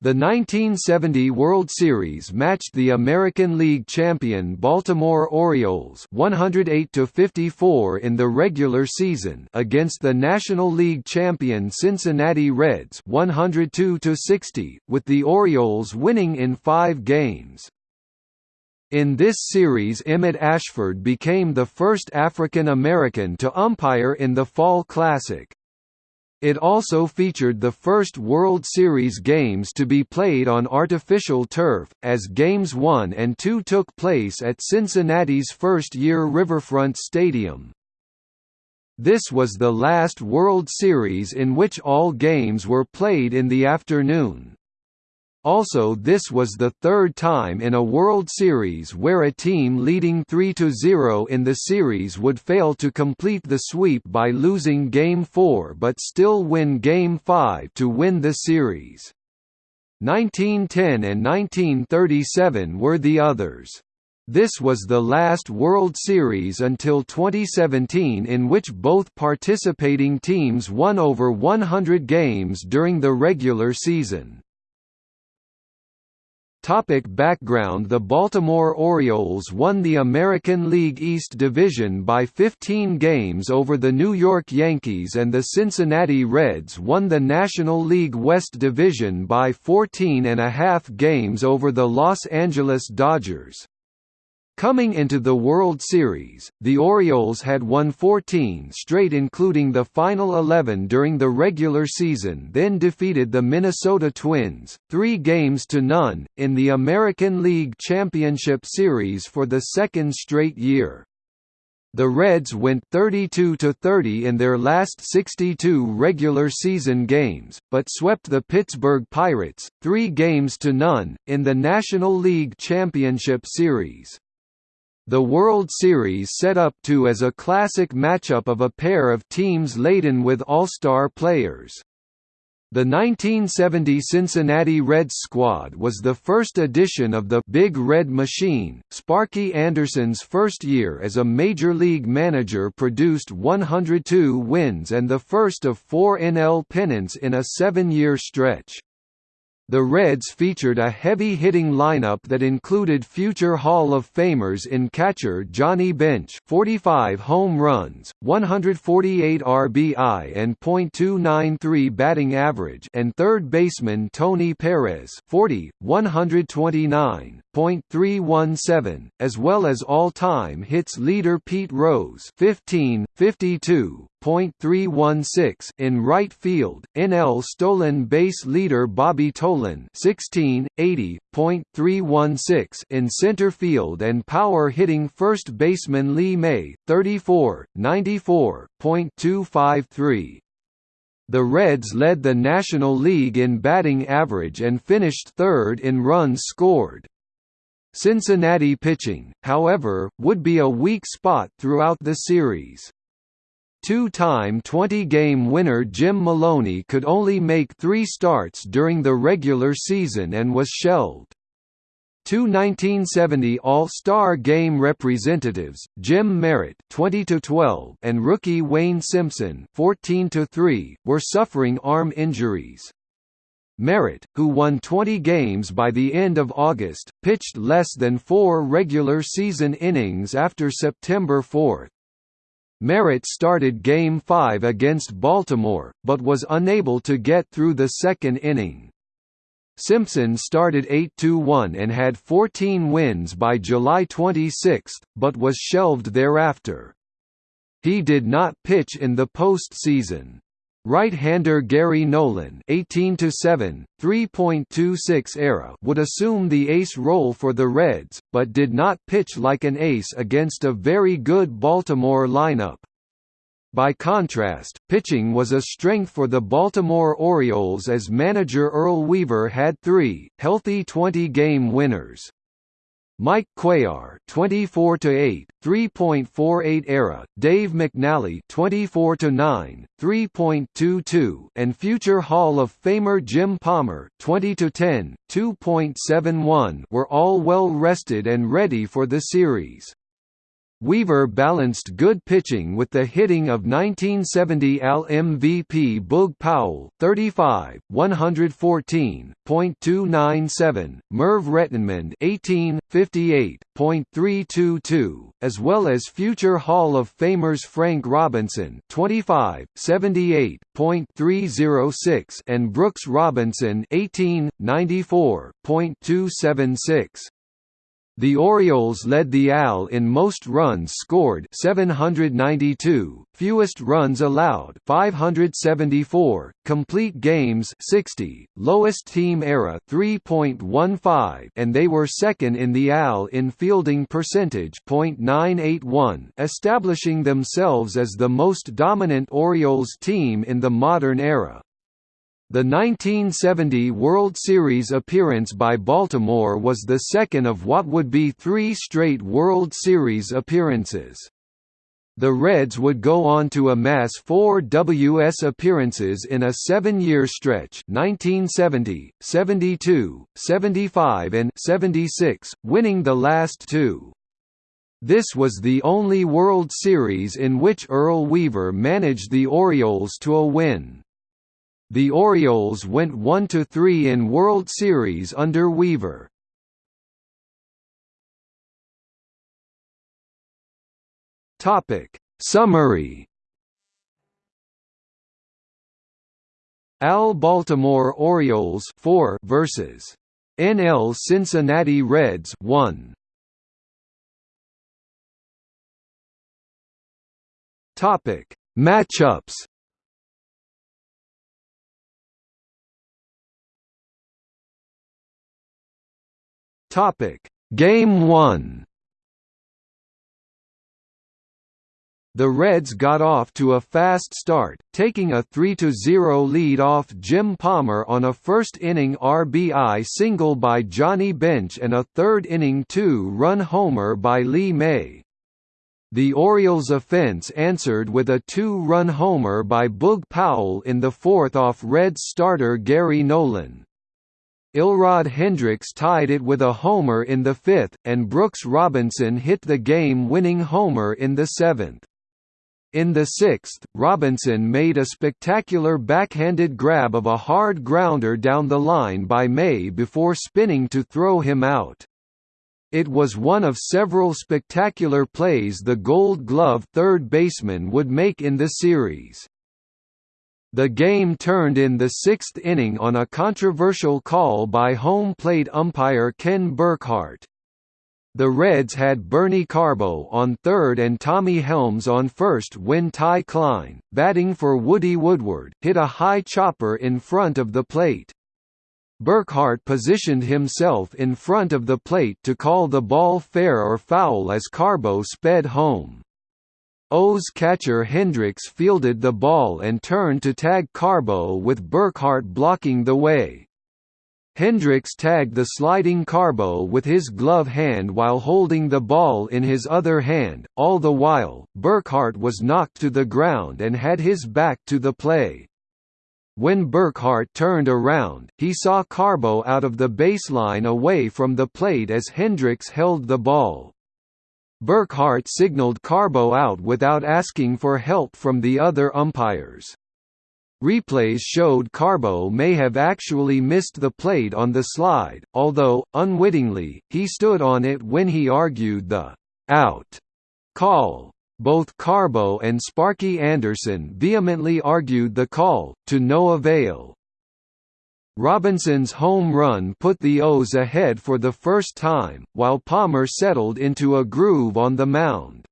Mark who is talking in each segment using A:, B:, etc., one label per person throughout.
A: The 1970 World Series matched the American League champion Baltimore Orioles 108 54 in the regular season against the National League champion Cincinnati Reds 102 60, with the Orioles winning in 5 games. In this series Emmett Ashford became the first African American to umpire in the Fall Classic. It also featured the first World Series games to be played on artificial turf, as Games 1 and 2 took place at Cincinnati's first-year Riverfront Stadium. This was the last World Series in which all games were played in the afternoon. Also this was the third time in a World Series where a team leading 3–0 in the series would fail to complete the sweep by losing Game 4 but still win Game 5 to win the series. 1910 and 1937 were the others. This was the last World Series until 2017 in which both participating teams won over 100 games during the regular season. Topic background The Baltimore Orioles won the American League East Division by 15 games over the New York Yankees and the Cincinnati Reds won the National League West Division by 14 and a half games over the Los Angeles Dodgers. Coming into the World Series, the Orioles had won 14 straight including the final 11 during the regular season then defeated the Minnesota Twins, three games to none, in the American League Championship Series for the second straight year. The Reds went 32–30 in their last 62 regular season games, but swept the Pittsburgh Pirates, three games to none, in the National League Championship Series. The World Series set up to as a classic matchup of a pair of teams laden with all-star players. The 1970 Cincinnati Reds squad was the first edition of the Big Red Machine. Sparky Anderson's first year as a major league manager produced 102 wins and the first of four NL pennants in a seven-year stretch. The Reds featured a heavy-hitting lineup that included future Hall of Famers in catcher Johnny Bench 45 home runs, 148 RBI and .293 batting average and third baseman Tony Perez 40, 129, .317, as well as all-time hits leader Pete Rose 15, 52, .316 in right field, NL stolen base leader Bobby Tolan 16, 80, .316 in center field and power hitting first baseman Lee May 34, 94, .253. The Reds led the National League in batting average and finished third in runs scored. Cincinnati pitching, however, would be a weak spot throughout the series. Two-time 20-game winner Jim Maloney could only make three starts during the regular season and was shelved. Two 1970 All-Star Game representatives, Jim Merritt (20–12) and rookie Wayne Simpson (14–3), were suffering arm injuries. Merritt, who won 20 games by the end of August, pitched less than four regular season innings after September 4. Merritt started Game 5 against Baltimore, but was unable to get through the second inning. Simpson started 8–1 and had 14 wins by July 26, but was shelved thereafter. He did not pitch in the postseason. Right-hander Gary Nolan 18 7, 3.26 ERA would assume the ace role for the Reds, but did not pitch like an ace against a very good Baltimore lineup. By contrast, pitching was a strength for the Baltimore Orioles as manager Earl Weaver had three, healthy 20-game winners. Mike Cuellar 24 to 8 3.48 ERA Dave McNally 24 to 9 3.22 and future Hall of Famer Jim Palmer 20 to 10 2.71 were all well rested and ready for the series Weaver balanced good pitching with the hitting of 1970 AL MVP Boog Powell 35, 114.297, Merv Rettenmund 18, 58.322, as well as future Hall of Famers Frank Robinson 25, 78.306 and Brooks Robinson 18, 94.276. The Orioles led the AL in most runs scored 792, fewest runs allowed 574, complete games 60, lowest team era 3.15 and they were second in the AL in fielding percentage .981, establishing themselves as the most dominant Orioles team in the modern era. The 1970 World Series appearance by Baltimore was the second of what would be three straight World Series appearances. The Reds would go on to amass four WS appearances in a seven-year stretch 1970, 72, 75 and 76, winning the last two. This was the only World Series in which Earl Weaver managed the Orioles to a win. The Orioles went 1–3 in World Series under Weaver. Summary. AL Baltimore Orioles 4 versus NL Cincinnati Reds 1 Topic. Matchups Topic: Game 1. The Reds got off to a fast start, taking a 3–0 lead off Jim Palmer on a first-inning RBI single by Johnny Bench and a third-inning two-run homer by Lee May. The Orioles' offense answered with a two-run homer by Boog Powell in the fourth off Reds starter Gary Nolan. Elrod Hendricks tied it with a homer in the fifth, and Brooks Robinson hit the game-winning homer in the seventh. In the sixth, Robinson made a spectacular backhanded grab of a hard grounder down the line by May before spinning to throw him out. It was one of several spectacular plays the Gold Glove third baseman would make in the series. The game turned in the sixth inning on a controversial call by home plate umpire Ken Burkhart. The Reds had Bernie Carbo on third and Tommy Helms on first when Ty Cline, batting for Woody Woodward, hit a high chopper in front of the plate. Burkhart positioned himself in front of the plate to call the ball fair or foul as Carbo sped home. O's catcher Hendricks fielded the ball and turned to tag Carbo with Burkhart blocking the way. Hendricks tagged the sliding Carbo with his glove hand while holding the ball in his other hand, all the while, Burkhart was knocked to the ground and had his back to the play. When Burkhart turned around, he saw Carbo out of the baseline away from the plate as Hendricks held the ball. Burkhart signaled Carbo out without asking for help from the other umpires. Replays showed Carbo may have actually missed the plate on the slide, although, unwittingly, he stood on it when he argued the «out» call. Both Carbo and Sparky Anderson vehemently argued the call, to no avail. Robinson's home run put the O's ahead for the first time, while Palmer settled into a groove on the mound.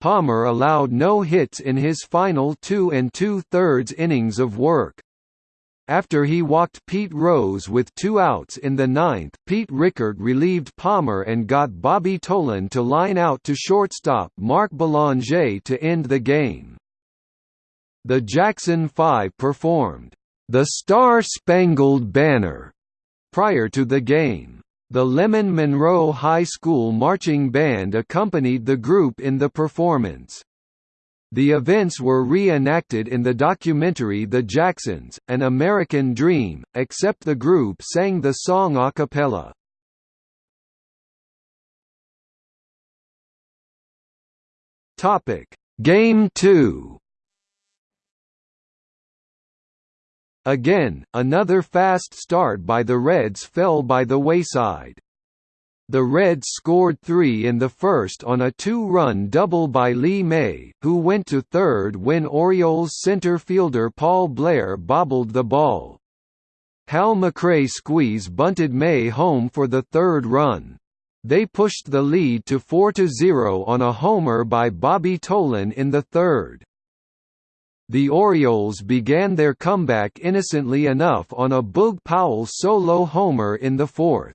A: Palmer allowed no hits in his final two and two-thirds innings of work. After he walked Pete Rose with two outs in the ninth, Pete Richert relieved Palmer and got Bobby Tolan to line out to shortstop Mark Belanger to end the game. The Jackson Five performed the Star-Spangled Banner prior to the game. The Lemon Monroe High School Marching Band accompanied the group in the performance. The events were reenacted in the documentary The Jacksons, An American Dream, except the group sang the song a cappella. Game 2 Again, another fast start by the Reds fell by the wayside. The Reds scored three in the first on a two-run double by Lee May, who went to third when Orioles center fielder Paul Blair bobbled the ball. Hal McRae squeeze bunted May home for the third run. They pushed the lead to 4–0 on a homer by Bobby Tolan in the third. The Orioles began their comeback innocently enough on a Boog Powell solo homer in the fourth.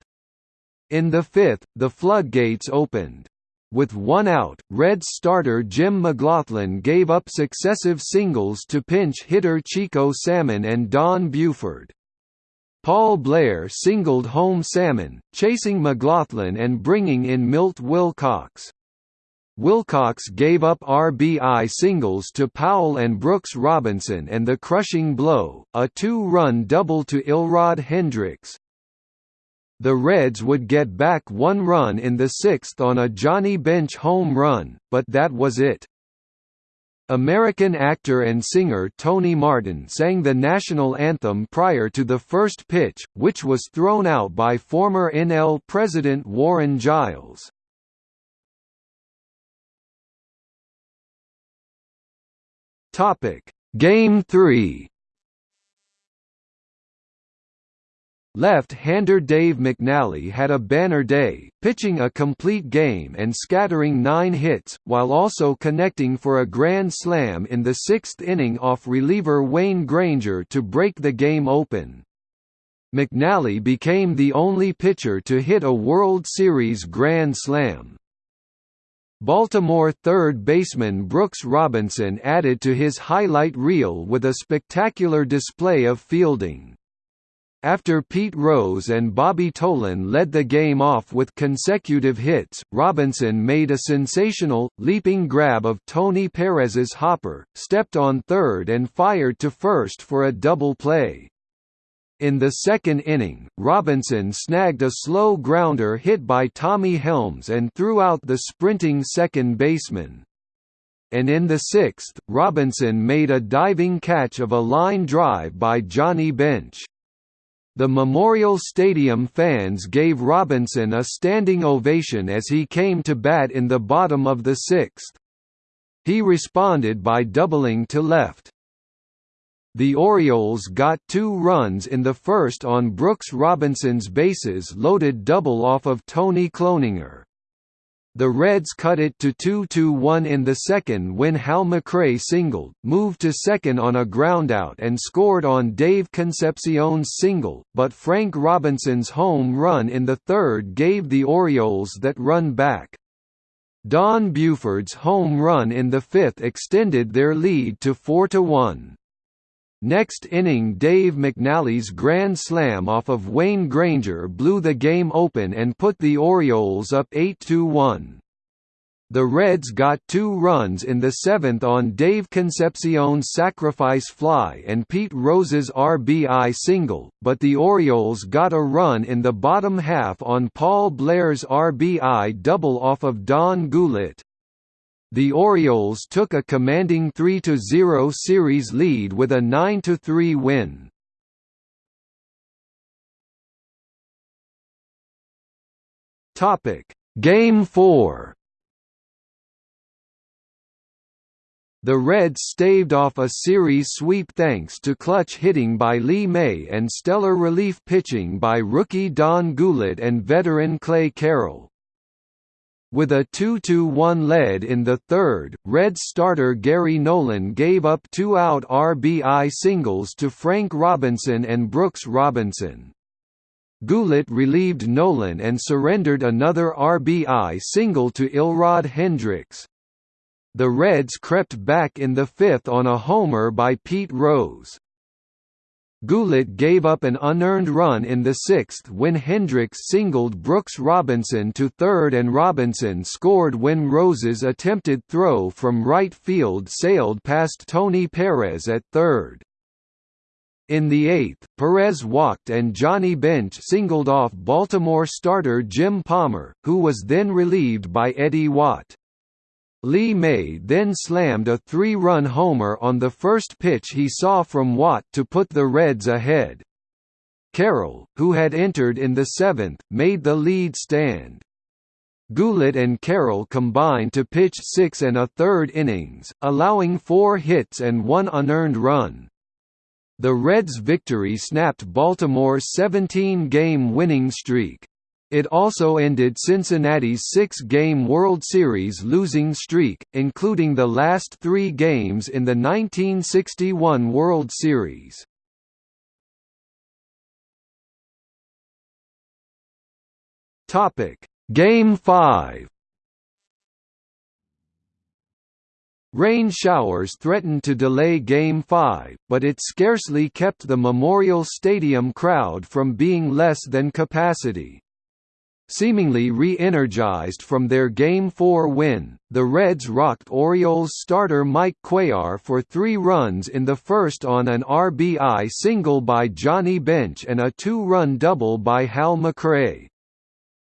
A: In the fifth, the floodgates opened. With one out, Reds starter Jim McGlothlin gave up successive singles to pinch hitter Chico Salmon and Don Buford. Paul Blair singled home Salmon, chasing McGlothlin and bringing in Milt Wilcox. Wilcox gave up RBI singles to Powell and Brooks Robinson and the crushing blow, a two-run double to Elrod Hendricks. The Reds would get back one run in the sixth on a Johnny Bench home run, but that was it. American actor and singer Tony Martin sang the national anthem prior to the first pitch, which was thrown out by former NL President Warren Giles. Game 3 Left-hander Dave McNally had a banner day, pitching a complete game and scattering nine hits, while also connecting for a grand slam in the sixth inning off reliever Wayne Granger to break the game open. McNally became the only pitcher to hit a World Series grand slam. Baltimore third baseman Brooks Robinson added to his highlight reel with a spectacular display of fielding. After Pete Rose and Bobby Tolan led the game off with consecutive hits, Robinson made a sensational, leaping grab of Tony Perez's hopper, stepped on third and fired to first for a double play. In the second inning, Robinson snagged a slow grounder hit by Tommy Helms and threw out the sprinting second baseman. And in the sixth, Robinson made a diving catch of a line drive by Johnny Bench. The Memorial Stadium fans gave Robinson a standing ovation as he came to bat in the bottom of the sixth. He responded by doubling to left. The Orioles got two runs in the first on Brooks Robinson's bases loaded double off of Tony Cloninger. The Reds cut it to 2–1 in the second when Hal McRae singled, moved to second on a groundout and scored on Dave Concepcion's single, but Frank Robinson's home run in the third gave the Orioles that run back. Don Buford's home run in the fifth extended their lead to 4–1. Next inning Dave McNally's grand slam off of Wayne Granger blew the game open and put the Orioles up 8–1. The Reds got two runs in the seventh on Dave Concepcion's sacrifice fly and Pete Rose's RBI single, but the Orioles got a run in the bottom half on Paul Blair's RBI double off of Don Gullett. The Orioles took a commanding 3–0 series lead with a 9–3 win. Game 4 The Reds staved off a series sweep thanks to clutch hitting by Lee May and stellar relief pitching by rookie Don Gullett and veteran Clay Carroll. With a 2–1 lead in the third, Red starter Gary Nolan gave up two-out RBI singles to Frank Robinson and Brooks Robinson. Gullett relieved Nolan and surrendered another RBI single to Elrod Hendricks. The Reds crept back in the fifth on a homer by Pete Rose. Gullett gave up an unearned run in the sixth when Hendricks singled Brooks Robinson to third and Robinson scored when Rose's attempted throw from right field sailed past Tony Perez at third. In the eighth, Perez walked and Johnny Bench singled off Baltimore starter Jim Palmer, who was then relieved by Eddie Watt. Lee May then slammed a three-run homer on the first pitch he saw from Watt to put the Reds ahead. Carroll, who had entered in the seventh, made the lead stand. Gullett and Carroll combined to pitch six and a third innings, allowing four hits and one unearned run. The Reds' victory snapped Baltimore's 17-game winning streak. It also ended Cincinnati's six-game World Series losing streak, including the last three games in the 1961 World Series. Game 5 Rain showers threatened to delay Game 5, but it scarcely kept the Memorial Stadium crowd from being less than capacity. Seemingly re-energized from their Game 4 win, the Reds rocked Orioles starter Mike Cuellar for three runs in the first on an RBI single by Johnny Bench and a two-run double by Hal McRae.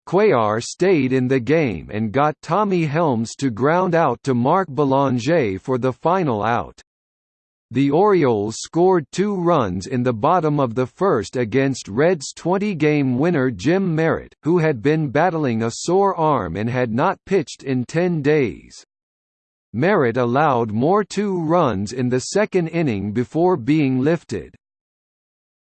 A: Cuellar stayed in the game and got Tommy Helms to ground out to Mark Belanger for the final out. The Orioles scored two runs in the bottom of the first against Reds' 20-game winner Jim Merritt, who had been battling a sore arm and had not pitched in 10 days. Merritt allowed more two runs in the second inning before being lifted.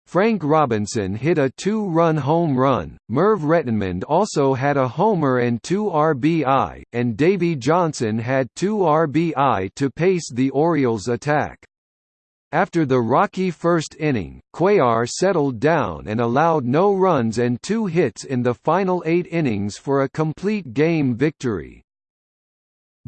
A: Frank Robinson hit a two-run home run, Merv Rettenmund also had a homer and two RBI, and Davey Johnson had two RBI to pace the Orioles' attack. After the rocky first inning, Cuellar settled down and allowed no runs and two hits in the final eight innings for a complete game victory.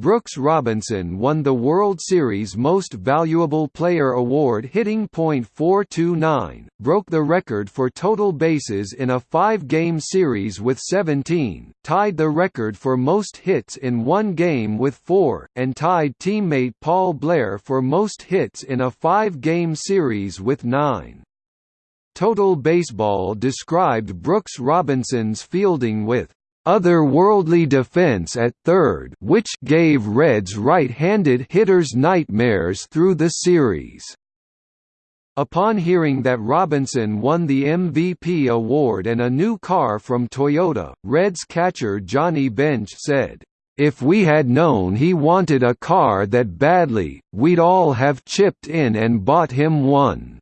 A: Brooks Robinson won the World Series Most Valuable Player award hitting .429, broke the record for total bases in a five-game series with 17, tied the record for most hits in one game with four, and tied teammate Paul Blair for most hits in a five-game series with nine. Total Baseball described Brooks Robinson's fielding with otherworldly defense at third which gave Reds right-handed hitters nightmares through the series. Upon hearing that Robinson won the MVP award and a new car from Toyota, Reds catcher Johnny Bench said, "...if we had known he wanted a car that badly, we'd all have chipped in and bought him one."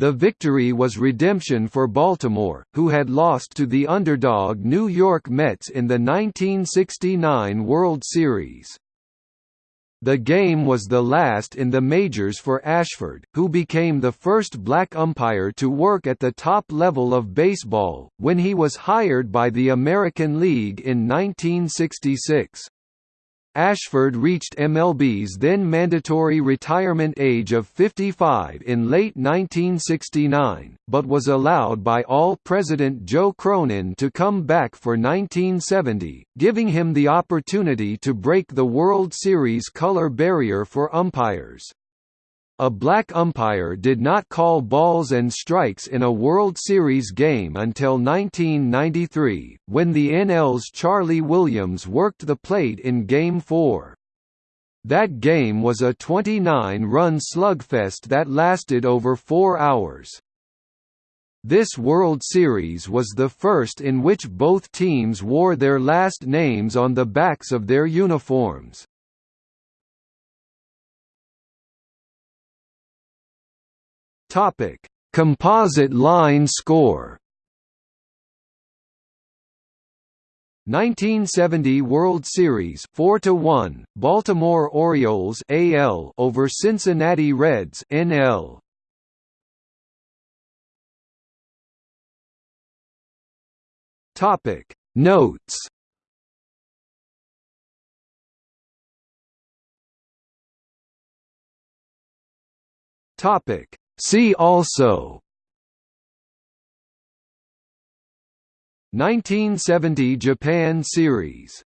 A: The victory was redemption for Baltimore, who had lost to the underdog New York Mets in the 1969 World Series. The game was the last in the majors for Ashford, who became the first black umpire to work at the top level of baseball, when he was hired by the American League in 1966. Ashford reached MLB's then mandatory retirement age of 55 in late 1969, but was allowed by All-President Joe Cronin to come back for 1970, giving him the opportunity to break the World Series color barrier for umpires. A black umpire did not call balls and strikes in a World Series game until 1993, when the NL's Charlie Williams worked the plate in Game 4. That game was a 29-run slugfest that lasted over four hours. This World Series was the first in which both teams wore their last names on the backs of their uniforms. Topic: Composite line score. 1970 World Series 4 to 1 Baltimore Orioles AL over Cincinnati Reds NL Topic. Notes Topic See also 1970 Japan Series